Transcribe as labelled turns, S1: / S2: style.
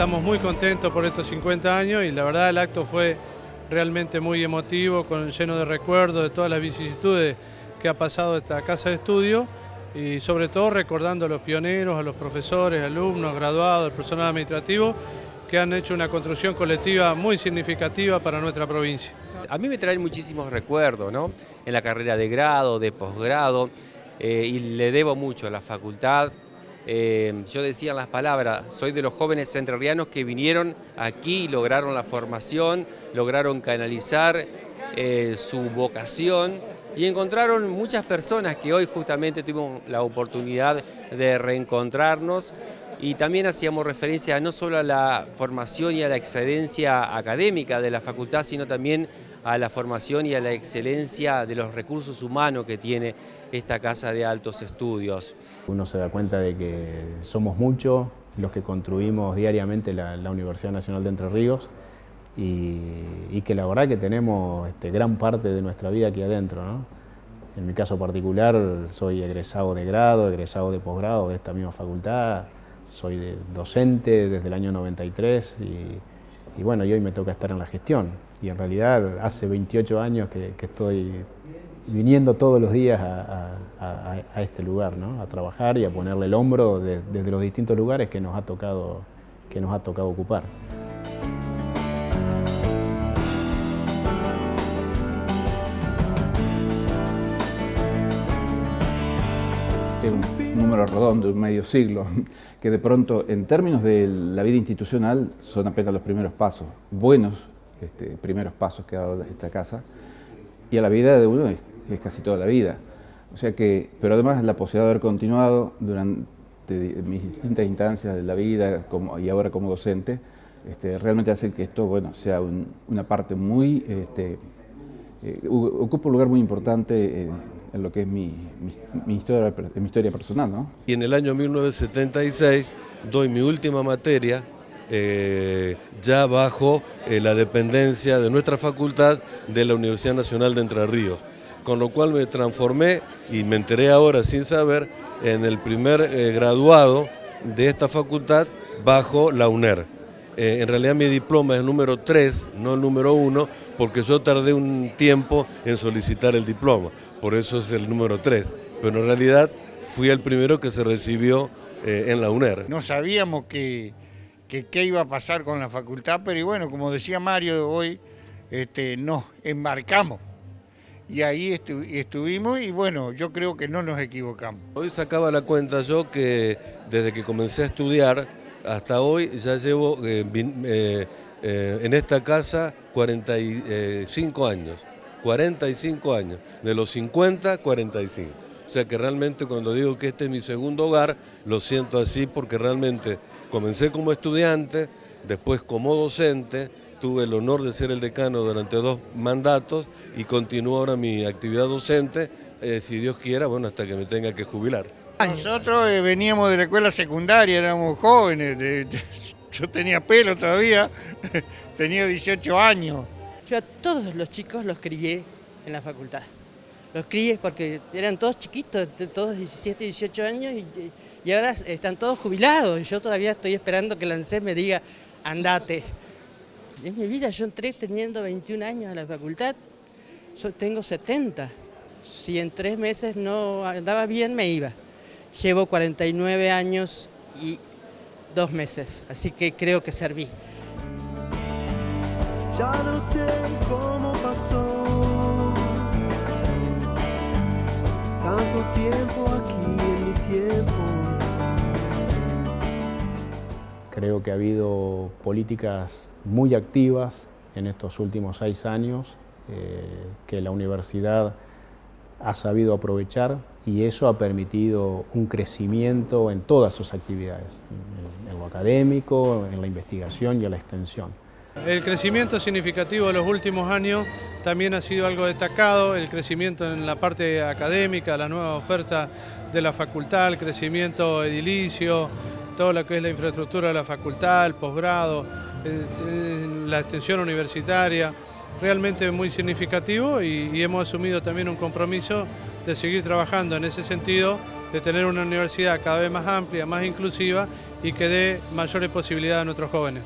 S1: estamos muy contentos por estos 50 años y la verdad el acto fue realmente muy emotivo, con, lleno de recuerdos de todas las vicisitudes que ha pasado esta casa de estudio y sobre todo recordando a los pioneros, a los profesores, alumnos, graduados, el personal administrativo que han hecho una construcción colectiva muy significativa para nuestra provincia.
S2: A mí me traen muchísimos recuerdos, ¿no? En la carrera de grado, de posgrado, eh, y le debo mucho a la facultad. Eh, yo decía las palabras, soy de los jóvenes entrerrianos que vinieron aquí lograron la formación, lograron canalizar eh, su vocación y encontraron muchas personas que hoy justamente tuvimos la oportunidad de reencontrarnos y también hacíamos referencia no solo a la formación y a la excelencia académica de la facultad, sino también a la formación y a la excelencia de los recursos humanos que tiene esta Casa de Altos Estudios.
S3: Uno se da cuenta de que somos muchos los que construimos diariamente la, Universidad Nacional de Entre Ríos y, que la verdad que tenemos este, gran parte de nuestra vida aquí adentro. En mi caso particular soy egresado de grado, egresado de posgrado de esta misma facultad, soy docente desde el año 93 y, bueno, y hoy me toca estar en la gestión. Y en realidad hace 28 años que, estoy viniendo todos los días a, este lugar, ¿no? a trabajar y a ponerle el hombro desde los distintos lugares que nos ha tocado, que nos ha tocado ocupar.
S4: Número redondo, un medio siglo, que de pronto en términos de la vida institucional son apenas los primeros pasos, buenos este, primeros pasos que ha dado esta casa, y a la vida de uno es, casi toda la vida. O sea que, pero además la posibilidad de haber continuado durante mis distintas instancias de la vida como, y ahora como docente, este, realmente hace que esto bueno, sea una parte muy, este, eh, ocupa un lugar muy importante en lo que es mi, historia, personal. ¿no?
S5: Y en el año 1976 doy mi última materia eh, ya bajo eh, la dependencia de nuestra facultad de la Universidad Nacional de Entre Ríos, con lo cual me transformé y me enteré ahora sin saber en el primer eh, graduado de esta facultad bajo la UNER. en realidad mi diploma es el número 3, no el número 1, porque yo tardé un tiempo en solicitar el diploma por eso es el número 3. Pero en realidad fui el primero que se recibió eh, en la UNER.
S6: No sabíamos qué que, iba a pasar con la facultad, pero bueno, como decía Mario hoy, este, nos embarcamos. Y ahí estuvimos y bueno, yo creo que no nos equivocamos.
S5: Hoy sacaba la cuenta yo que desde que comencé a estudiar hasta hoy ya llevo eh, eh, en esta casa 45 años. 45 años, de los 50, 45. O sea que realmente cuando digo que este es mi segundo hogar, lo siento así porque realmente comencé como estudiante, después como docente, tuve el honor de ser el decano durante dos mandatos y continúo ahora mi actividad docente, eh, si Dios quiera, bueno, hasta que me tenga que jubilar.
S6: Nosotros eh, veníamos de la escuela secundaria, éramos jóvenes, yo tenía pelo todavía, tenía 18 años.
S7: Yo a todos los chicos los crié en la facultad. Los crié porque eran todos chiquitos, todos 17, 18 años y, ahora están todos jubilados. Yo todavía estoy esperando que el ANSES me diga, andate. En mi vida yo entré teniendo 21 años a la facultad, tengo 70. Si en tres meses no andaba bien, me iba. Llevo 49 años y dos meses, así que creo que serví. Ya no sé cómo pasó
S3: tanto tiempo aquí en mi tiempo. Creo que ha habido políticas muy activas en estos últimos seis años eh, que la universidad ha sabido aprovechar y eso ha permitido un crecimiento en todas sus actividades, en lo académico, en la investigación y en la extensión.
S1: El crecimiento significativo de los últimos años también ha sido algo destacado, el crecimiento en la parte académica, la nueva oferta de la facultad, el crecimiento edilicio, todo lo que es la infraestructura de la facultad, el posgrado, la extensión universitaria, realmente muy significativo y, hemos asumido también un compromiso de seguir trabajando en ese sentido, de tener una universidad cada vez más amplia, más inclusiva y que dé mayores posibilidades a nuestros jóvenes.